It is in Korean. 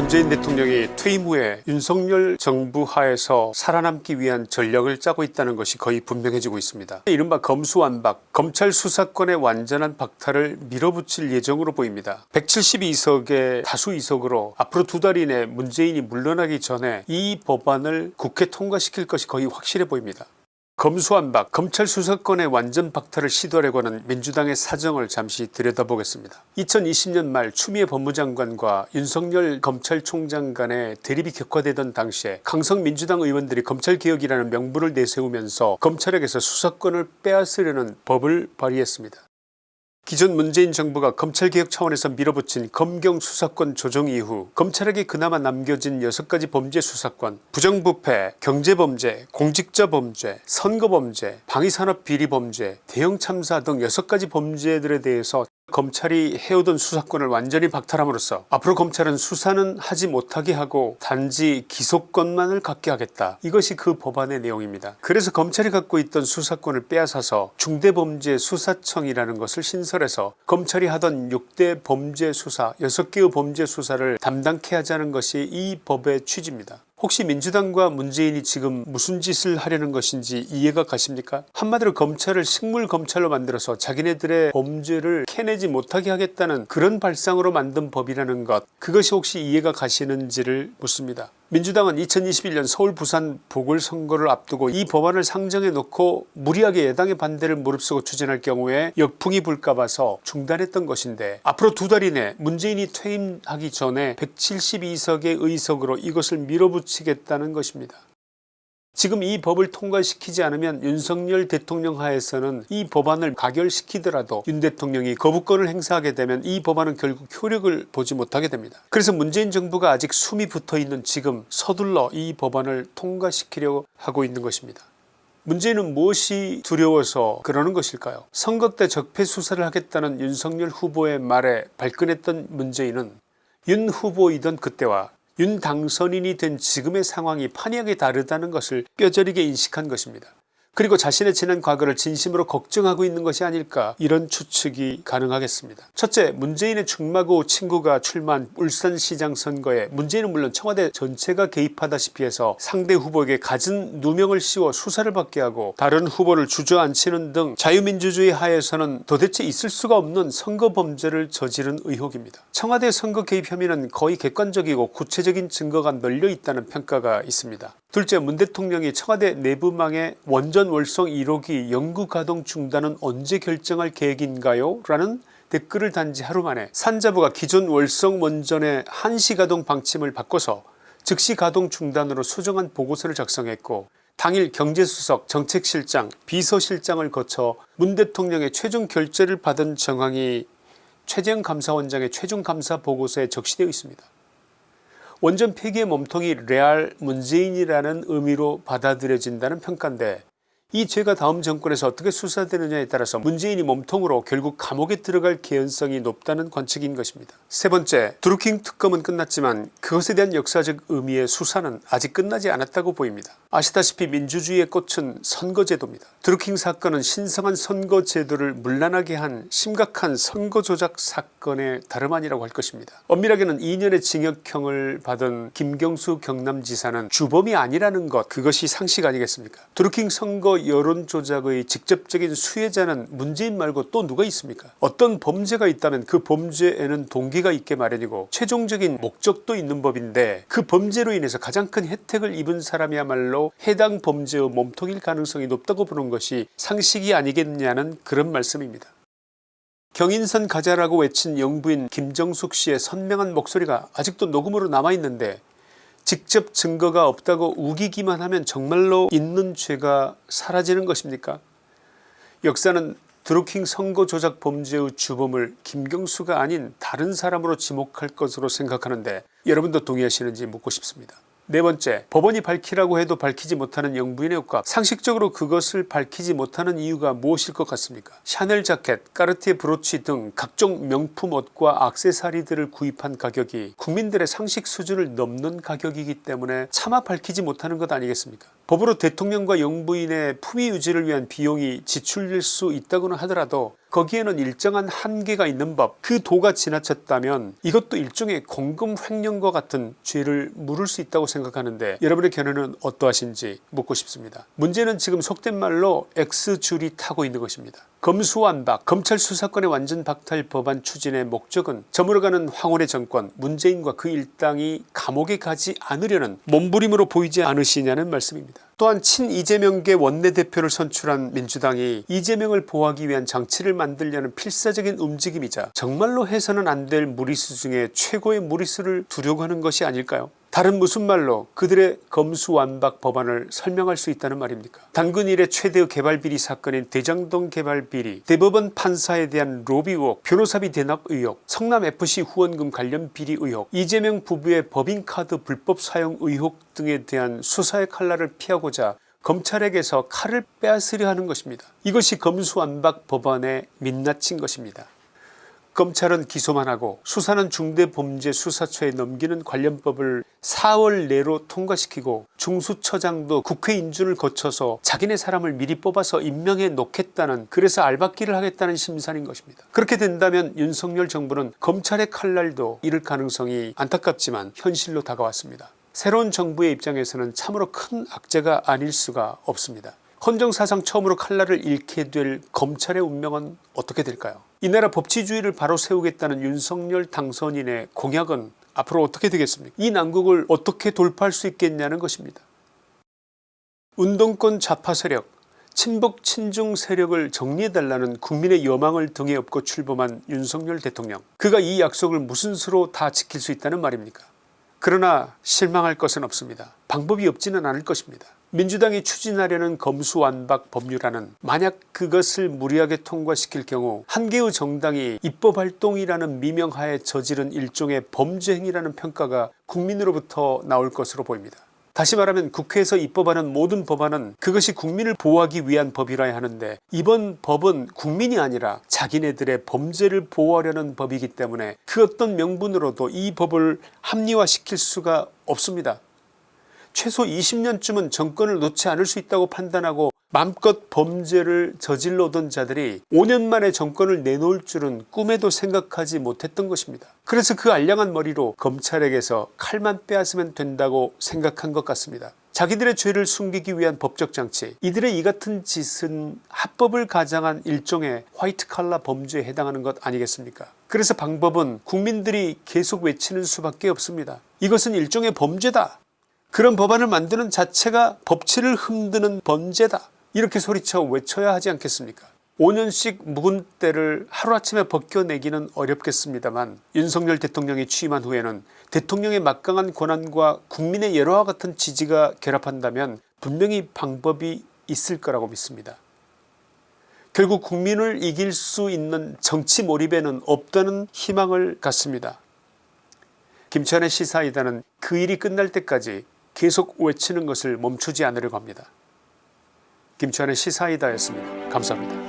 문재인 대통령이 퇴임 후에 윤석열 정부 하에서 살아남기 위한 전략을 짜고 있다는 것이 거의 분명해지고 있습니다. 이른바 검수완박 검찰 수사권의 완전한 박탈을 밀어붙일 예정으로 보입니다. 172석의 다수 이석으로 앞으로 두 달 이내 문재인이 물러나기 전에 이 법안을 국회 통과시킬 것이 거의 확실해 보입니다. 검수완박 검찰 수사권의 완전 박탈을 시도하려고 하는 민주당의 사정을 잠시 들여다보겠습니다. 2020년 말 추미애 법무장관과 윤석열 검찰총장 간의 대립이 격화되던 당시에 강성 민주당 의원들이 검찰개혁이라는 명분을 내세우면서 검찰에게서 수사권을 빼앗으려는 법을 발의했습니다. 기존 문재인 정부가 검찰개혁 차원에서 밀어붙인 검경 수사권 조정 이후 검찰에게 그나마 남겨진 6가지 범죄 수사권 부정부패 경제범죄 공직자범죄 선거범죄 방위산업비리범죄 대형참사 등 6가지 범죄들에 대해서 검찰이 해오던 수사권을 완전히 박탈함으로써 앞으로 검찰은 수사는 하지 못하게 하고 단지 기소권만을 갖게 하겠다 이것이 그 법안의 내용입니다. 그래서 검찰이 갖고 있던 수사권을 빼앗아서 중대범죄수사청이라는 것을 신설해서 검찰이 하던 6대 범죄수사 6개의 범죄수사를 담당케 하자는 것이 이 법의 취지입니다. 혹시 민주당과 문재인이 지금 무슨 짓을 하려는 것인지 이해가 가십니까 한마디로 검찰을 식물검찰로 만들어서 자기네들의 범죄를 캐내지 못하게 하겠다는 그런 발상으로 만든 법이라는 것 그것이 혹시 이해가 가시는지를 묻습니다. 민주당은 2021년 서울 부산 보궐선거를 앞두고 이 법안을 상정해 놓고 무리하게 여당의 반대를 무릅쓰고 추진할 경우에 역풍이 불까 봐서 중단했던 것인데 앞으로 두 달 이내 문재인이 퇴임하기 전에 172석의 의석으로 이것을 밀어붙이겠다는 것입니다. 지금 이 법을 통과시키지 않으면 윤석열 대통령 하에서는 이 법안을 가결시키더라도 윤 대통령이 거부권을 행사하게 되면 이 법안은 결국 효력을 보지 못하게 됩니다. 그래서 문재인 정부가 아직 숨이 붙어있는 지금 서둘러 이 법안을 통과시키려고 하고 있는 것입니다. 문제는 무엇이 두려워서 그러는 것일까요 선거 때 적폐 수사를 하겠다는 윤석열 후보의 말에 발끈했던 문재인은 윤 후보이던 그때와 윤 당선인이 된 지금의 상황이 판이하게 다르다는 것을 뼈저리게 인식한 것입니다. 그리고 자신의 지난 과거를 진심으로 걱정하고 있는 것이 아닐까 이런 추측이 가능하겠습니다. 첫째 문재인의 충마고 친구가 출마한 울산시장 선거에 문재인은 물론 청와대 전체가 개입하다시피 해서 상대 후보에게 갖은 누명을 씌워 수사를 받게 하고 다른 후보를 주저앉히는 등 자유민주주의 하에서는 도대체 있을 수가 없는 선거 범죄를 저지른 의혹입니다. 청와대 선거 개입 혐의는 거의 객관적이고 구체적인 증거가 널려 있다는 평가가 있습니다. 둘째 문 대통령이 청와대 내부망의 원전 월성 1호기 연구 가동 중단은 언제 결정할 계획인가요? 라는 댓글을 단지 하루 만에 산자부가 기존 월성 원전의 한시 가동 방침을 바꿔서 즉시 가동 중단으로 수정한 보고서를 작성했고 당일 경제수석 정책실장 비서실장을 거쳐 문 대통령의 최종 결재를 받은 정황이 최재형 감사원장의 최종 감사 보고서에 적시되어 있습니다. 원전 폐기의 몸통이 레알 문재인이라는 의미로 받아들여진다는 평가인데 이 죄가 다음 정권에서 어떻게 수사되느냐에 따라서 문재인이 몸통으로 결국 감옥에 들어갈 개연성이 높다는 관측인 것입니다. 세 번째 드루킹 특검은 끝났지만 그것에 대한 역사적 의미의 수사는 아직 끝나지 않았다고 보입니다. 아시다시피 민주주의의 꽃은 선거제도입니다. 드루킹 사건은 신성한 선거제도를 문란하게 한 심각한 선거조작 사건의 다름 아니라고 할 것입니다. 엄밀하게는 2년의 징역형을 받은 김경수 경남지사는 주범이 아니라는 것 그것이 상식 아니겠습니까 드루킹 여론조작의 직접적인 수혜자는 문재인 말고 또 누가 있습니까 어떤 범죄가 있다면 그 범죄에는 동기가 있게 마련이고 최종적인 목적도 있는 법인데 그 범죄로 인해서 가장 큰 혜택을 입은 사람이야말로 해당 범죄의 몸통일 가능성이 높다고 보는 것이 상식이 아니겠냐는 그런 말씀입니다. 경인선 가자라고 외친 영부인 김정숙 씨의 선명한 목소리가 아직도 녹음으로 남아있는데 직접 증거가 없다고 우기기만 하면 정말로 있는 죄가 사라지는 것입니까 역사는 드루킹 선거 조작 범죄의 주범을 김경수가 아닌 다른 사람으로 지목할 것으로 생각하는데 여러분도 동의하시는지 묻고 싶습니다. 네 번째 법원이 밝히라고 해도 밝히지 못하는 영부인의 효과. 상식적으로 그것을 밝히지 못하는 이유가 무엇일 것 같습니까? 샤넬 자켓 까르티에 브로치 등 각종 명품 옷과 악세사리들을 구입한 가격이 국민들의 상식 수준을 넘는 가격이기 때문에 차마 밝히지 못하는 것 아니겠습니까 법으로 대통령과 영부인의 품위 유지를 위한 비용이 지출될 수 있다고는 하더라도 거기에는 일정한 한계가 있는 법 그 도가 지나쳤다면 이것도 일종의 공금 횡령과 같은 죄를 물을 수 있다고 생각하는데 여러분의 견해는 어떠하신지 묻고 싶습니다. 문제는 지금 속된 말로 X줄이 타고 있는 것입니다. 검수완박 검찰 수사권의 완전 박탈 법안 추진의 목적은 저물어가는 황혼의 정권 문재인과 그 일당이 감옥에 가지 않으려는 몸부림으로 보이지 않으시냐는 말씀입니다. 또한 친 이재명계 원내대표를 선출한 민주당이 이재명을 보호하기 위한 장치를 만들려는 필사적인 움직임이자 정말로 해서는 안 될 무리수 중에 최고의 무리수를 두려고 하는 것이 아닐까요 다른 무슨 말로 그들의 검수완박 법안을 설명할 수 있다는 말입니까 당근 일의 최대의 개발비리 사건인 대장동 개발비리 대법원 판사에 대한 로비 의혹 변호사비 대납 의혹 성남FC 후원금 관련 비리 의혹 이재명 부부의 법인카드 불법 사용 의혹 등에 대한 수사의 칼날을 피하고자 검찰에게서 칼을 빼앗으려 하는 것입니다. 이것이 검수완박 법안의 민낯인 것입니다. 검찰은 기소만 하고 수사는 중대범죄수사처에 넘기는 관련법을 4월 내로 통과시키고 중수처장도 국회 인준을 거쳐서 자기네 사람을 미리 뽑아서 임명해 놓겠다는 그래서 알박기를 하겠다는 심산인 것입니다. 그렇게 된다면 윤석열 정부는 검찰의 칼날도 잃을 가능성이 안타깝지만 현실로 다가왔습니다. 새로운 정부의 입장에서는 참으로 큰 악재가 아닐 수가 없습니다. 헌정사상 처음으로 칼날을 잃게 될 검찰의 운명은 어떻게 될까요 이 나라 법치주의를 바로 세우겠다는 윤석열 당선인의 공약은 앞으로 어떻게 되겠습니까 이 난국을 어떻게 돌파할 수 있겠냐는 것입니다. 운동권 좌파 세력 친북 친중 세력을 정리해달라는 국민의 여망을 등에 업고 출범한 윤석열 대통령 그가 이 약속을 무슨 수로 다 지킬 수 있다는 말입니까 그러나 실망할 것은 없습니다. 방법이 없지는 않을 것입니다. 민주당이 추진하려는 검수완박 법률안은 만약 그것을 무리하게 통과시킬 경우 한 개의 정당이 입법활동이라는 미명하에 저지른 일종의 범죄행위라는 평가가 국민으로부터 나올 것으로 보입니다. 다시 말하면 국회에서 입법하는 모든 법안은 그것이 국민을 보호하기 위한 법이라야 하는데 이번 법은 국민이 아니라 자기네들의 범죄를 보호하려는 법이기 때문에 그 어떤 명분으로도 이 법을 합리화시킬 수가 없습니다. 최소 20년쯤은 정권을 놓지 않을 수 있다고 판단하고 맘껏 범죄를 저질러오던 자들이 5년 만에 정권을 내놓을 줄은 꿈에도 생각하지 못했던 것입니다. 그래서 그 알량한 머리로 검찰에게서 칼만 빼앗으면 된다고 생각한 것 같습니다. 자기들의 죄를 숨기기 위한 법적 장치 이들의 이 같은 짓은 합법을 가장한 일종의 화이트 칼라 범죄에 해당하는 것 아니겠습니까 그래서 방법은 국민들이 계속 외치는 수밖에 없습니다. 이것은 일종의 범죄다 그런 법안을 만드는 자체가 법치를 흔드는 범죄다 이렇게 소리쳐 외쳐야 하지 않겠습니까 5년씩 묵은 때를 하루아침에 벗겨내기는 어렵겠습니다만 윤석열 대통령이 취임한 후에는 대통령의 막강한 권한과 국민의 여러와 같은 지지가 결합한다면 분명히 방법이 있을 거라고 믿습니다. 결국 국민을 이길 수 있는 정치 몰입에는 없다는 희망을 갖습니다. 김치환의 시사이다는 그 일이 끝날 때까지 계속 외치는 것을 멈추지 않으려고 합니다. 김치환의 시사이다였습니다. 감사합니다.